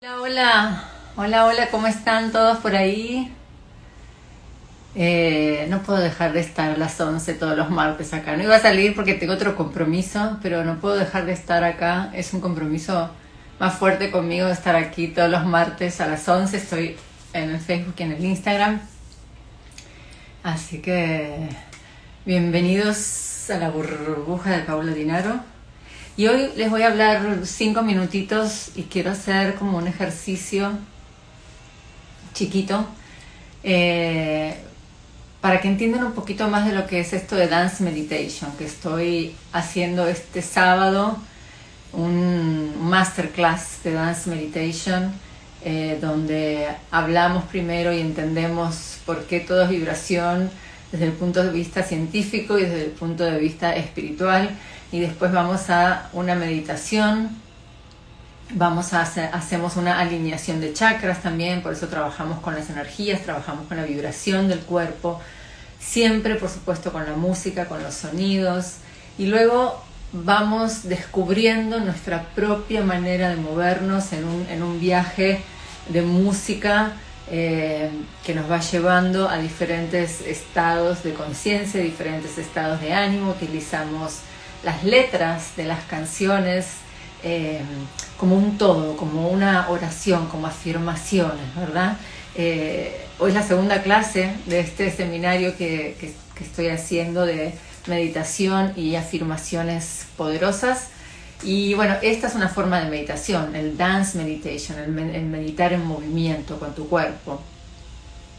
Hola, hola, hola, hola, ¿cómo están todos por ahí? Eh, no puedo dejar de estar a las 11 todos los martes acá. No iba a salir porque tengo otro compromiso, pero no puedo dejar de estar acá. Es un compromiso más fuerte conmigo estar aquí todos los martes a las 11. Estoy en el Facebook y en el Instagram. Así que bienvenidos a la burbuja de Paula Dinaro. Y hoy les voy a hablar cinco minutitos y quiero hacer como un ejercicio chiquito eh, para que entiendan un poquito más de lo que es esto de Dance Meditation, que estoy haciendo este sábado un masterclass de Dance Meditation eh, donde hablamos primero y entendemos por qué todo es vibración desde el punto de vista científico y desde el punto de vista espiritual y después vamos a una meditación, vamos a hacer, hacemos una alineación de chakras también, por eso trabajamos con las energías, trabajamos con la vibración del cuerpo, siempre por supuesto con la música, con los sonidos y luego vamos descubriendo nuestra propia manera de movernos en un, en un viaje de música eh, que nos va llevando a diferentes estados de conciencia, diferentes estados de ánimo, utilizamos las letras de las canciones eh, como un todo, como una oración, como afirmaciones, ¿verdad? Eh, hoy es la segunda clase de este seminario que, estoy haciendo de meditación y afirmaciones poderosas. Y bueno, esta es una forma de meditación, el dance meditation, el, meditar en movimiento con tu cuerpo.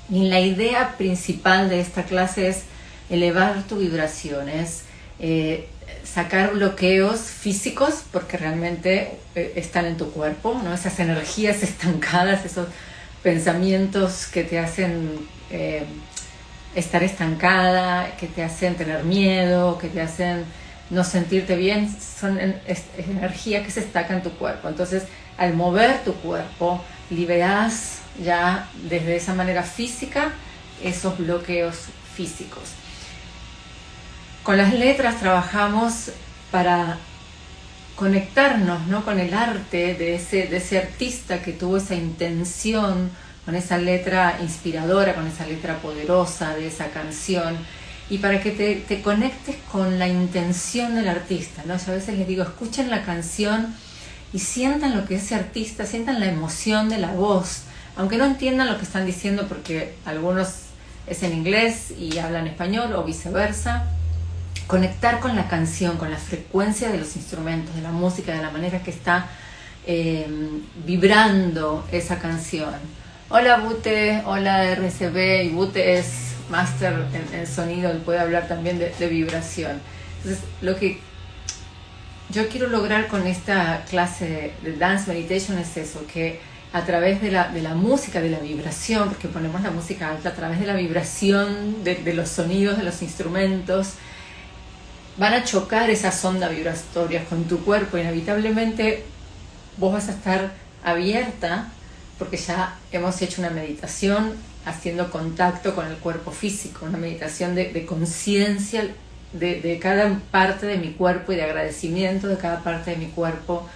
Y la idea principal de esta clase es elevar tu vibración, es eh, sacar bloqueos físicos porque realmente eh, están en tu cuerpo, ¿no? esas energías estancadas, esos pensamientos que te hacen eh, estar estancada, que te hacen tener miedo, que te hacen no sentirte bien, son energía que se estaca en tu cuerpo. Entonces, al mover tu cuerpo, liberas ya desde esa manera física esos bloqueos físicos. Con las letras trabajamos para conectarnos ¿no? con el arte de ese, de ese artista que tuvo esa intención, con esa letra inspiradora, con esa letra poderosa de esa canción, y para que te, te conectes con la intención del artista. ¿no? A veces les digo, escuchen la canción y sientan lo que ese artista, sientan la emoción de la voz, aunque no entiendan lo que están diciendo porque algunos es en inglés y hablan español o viceversa, conectar con la canción, con la frecuencia de los instrumentos, de la música, de la manera que está em, vibrando esa canción. Hola Bute, hola RCB, y Bute es máster en, sonido, él puede hablar también de, vibración. Entonces, lo que yo quiero lograr con esta clase de, Dance Meditation es eso, que a través de la, de la, música, de la vibración, porque ponemos la música alta, a través de la vibración de, de los sonidos, de los instrumentos, van a chocar esas ondas vibratorias con tu cuerpo, inevitablemente vos vas a estar abierta porque ya hemos hecho una meditación haciendo contacto con el cuerpo físico, una meditación de, conciencia de, cada parte de mi cuerpo y de agradecimiento de cada parte de mi cuerpo,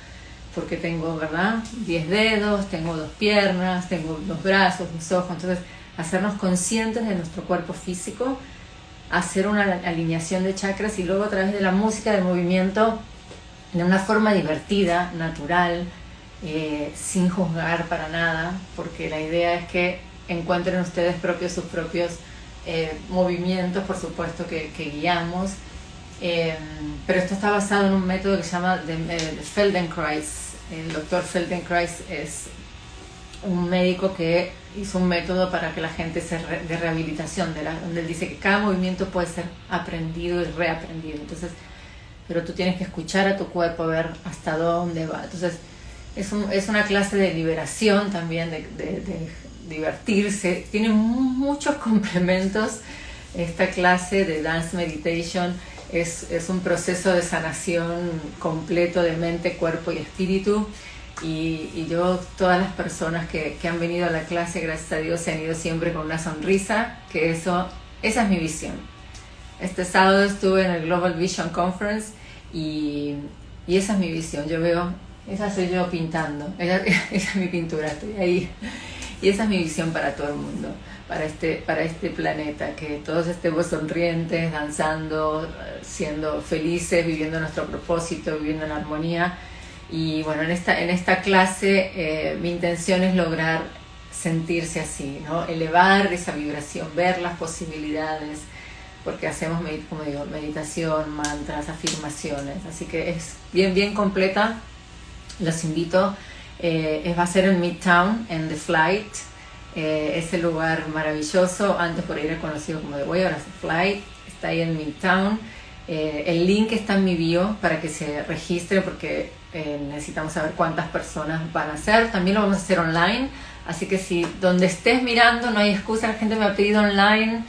porque tengo, ¿verdad? Diez dedos, tengo dos piernas, tengo dos brazos, dos ojos, entonces hacernos conscientes de nuestro cuerpo físico hacer una alineación de chakras y luego a través de la música, del movimiento, de una forma divertida, natural, eh, sin juzgar para nada, porque la idea es que encuentren ustedes propios sus propios eh, movimientos, por supuesto que, guiamos, eh, pero esto está basado en un método que se llama de, Feldenkrais. El doctor Feldenkrais es un médico que hizo un método para que la gente se de rehabilitación, de la, donde él dice que cada movimiento puede ser aprendido y reaprendido. Entonces, pero tú tienes que escuchar a tu cuerpo, ver hasta dónde va. Entonces, es, es una clase de liberación también, de, de, divertirse. Tiene muchos complementos. Esta clase de Dance Meditation es, es un proceso de sanación completo de mente, cuerpo y espíritu y, yo, todas las personas que, que, han venido a la clase, gracias a Dios, se han ido siempre con una sonrisa, que eso, esa es mi visión. Este sábado estuve en el Global Vision Conference y, y esa es mi visión. Yo veo esa soy yo pintando, esa, es mi pintura, estoy ahí. Y esa es mi visión para todo el mundo, para este, para este planeta, que todos estemos sonrientes, danzando, siendo felices, viviendo nuestro propósito, viviendo en armonía. Y bueno, en esta, en esta clase eh, mi intención es lograr sentirse así, ¿no? elevar esa vibración, ver las posibilidades, porque hacemos, como digo, meditación, mantras, afirmaciones, así que es bien, bien completa, los invito, eh, va a ser en Midtown, en The Flight, eh, ese lugar maravilloso, antes por ahí era conocido como The Way, ahora es The Flight, está ahí en Midtown, eh, el link está en mi bio para que se registre porque eh, necesitamos saber cuántas personas van a ser, también lo vamos a hacer online, así que si donde estés mirando no hay excusa, la gente me ha pedido online,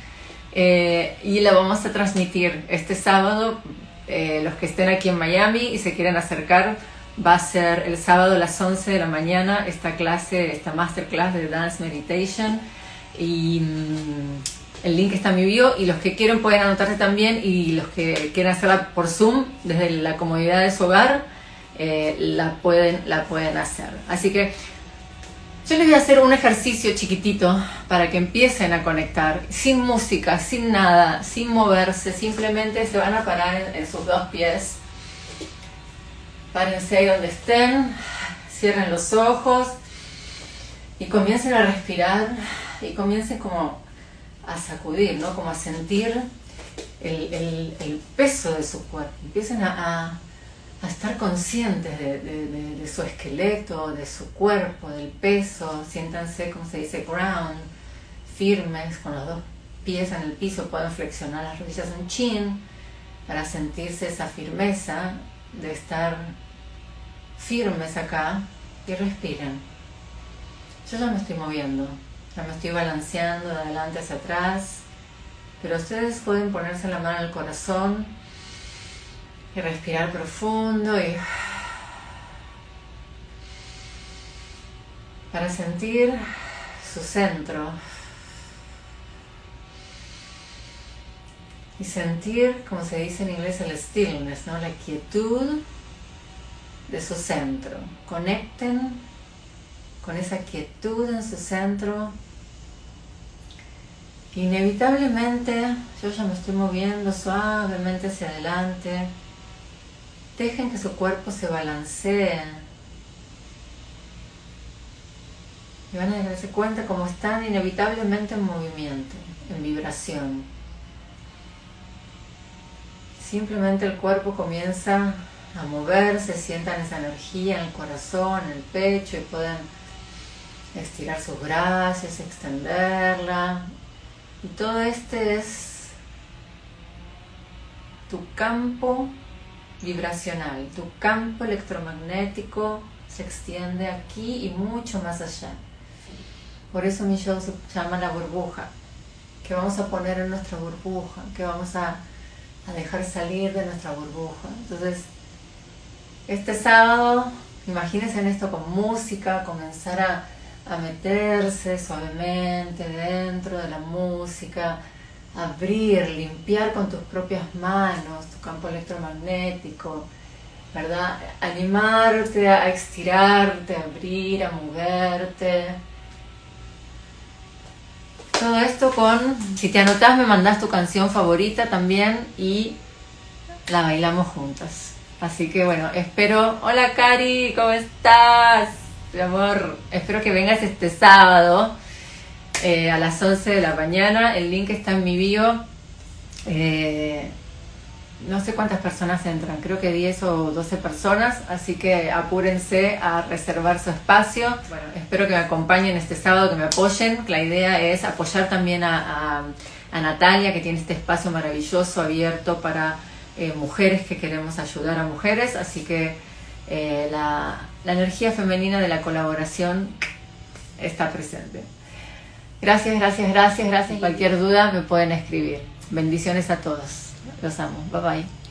eh, y la vamos a transmitir este sábado. Eh, los que estén aquí en Miami y se quieren acercar, va a ser el sábado a las 11 de la mañana esta clase, esta masterclass de Dance Meditation. Y mm, el link está en mi bio y los que quieren pueden anotarse también y los que quieran hacerla por Zoom desde la comodidad de su hogar, eh, la, pueden, la pueden hacer. Así que yo les voy a hacer un ejercicio chiquitito para que empiecen a conectar, sin música, sin nada, sin moverse, simplemente se van a parar en, sus dos pies. Párense ahí donde estén, cierren los ojos y comiencen a respirar y comiencen como a sacudir, ¿no? Como a sentir el, peso de su cuerpo. Empiecen a a estar conscientes de, su esqueleto, de su cuerpo, del peso, siéntanse, como se dice, ground, firmes, con los dos pies en el piso, pueden flexionar las rodillas un chin para sentirse esa firmeza de estar firmes acá y respiren. Yo ya me estoy moviendo, ya me estoy balanceando de adelante hacia atrás, pero ustedes pueden ponerse la mano al corazón y respirar profundo y para sentir su centro y sentir, como se dice en inglés, el stillness, ¿no? la quietud de su centro. Conecten con esa quietud en su centro. Inevitablemente yo ya me estoy moviendo suavemente hacia adelante Dejen que su cuerpo se balancee. Y van a darse cuenta cómo están inevitablemente en movimiento, en vibración. Simplemente el cuerpo comienza a moverse, sientan esa energía en el corazón, en el pecho y pueden estirar sus brazos, extenderla. Y todo este es tu campo vibracional. Tu campo electromagnético se extiende aquí y mucho más allá. Por eso mi show se llama la burbuja. que vamos a poner en nuestra burbuja? que vamos a, a dejar salir de nuestra burbuja? Entonces, este sábado, imagínense en esto con música, comenzar a, a meterse suavemente dentro de la música, abrir, limpiar con tus propias manos tu campo electromagnético, ¿verdad? Animarte a estirarte, a abrir, a moverte. Todo esto con, si te anotas me mandas tu canción favorita también y la bailamos juntas. Así que bueno, espero... Hola Cari, ¿cómo estás? Mi amor, espero que vengas este sábado eh, a las 11 de la mañana. El link está en mi bio. Eh, no sé cuántas personas entran, creo que 10 o 12 personas, así que apúrense a reservar su espacio. Bueno, espero que me acompañen este sábado, que me apoyen. La idea es apoyar también a, Natalia, que tiene este espacio maravilloso abierto para eh, mujeres que queremos ayudar a mujeres, así que la energía femenina de la colaboración está presente. Gracias, gracias, gracias, gracias. Cualquier duda me pueden escribir. Bendiciones a todos. Los amo. Bye bye.